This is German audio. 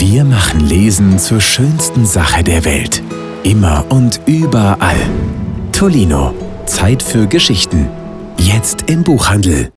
Wir machen Lesen zur schönsten Sache der Welt. Immer und überall. Tolino. Zeit für Geschichten. Jetzt im Buchhandel.